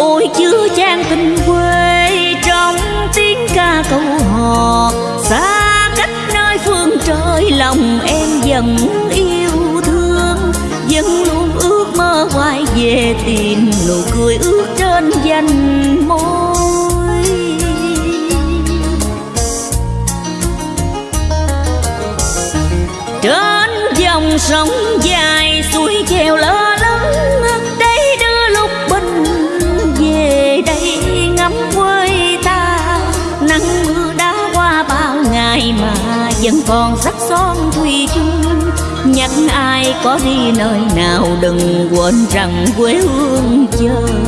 ôi chứa chan tình quê trong tiếng ca câu hò. Xa cách nơi phương trời, lòng em dần yêu thương. Vẫn luôn ước mơ quay về tìm nụ cười ước trên danh môi trên dòng sông dài suối vẫn còn sắc son thủy chung. Nhắc ai có đi nơi nào đừng quên rằng quê hương chờ.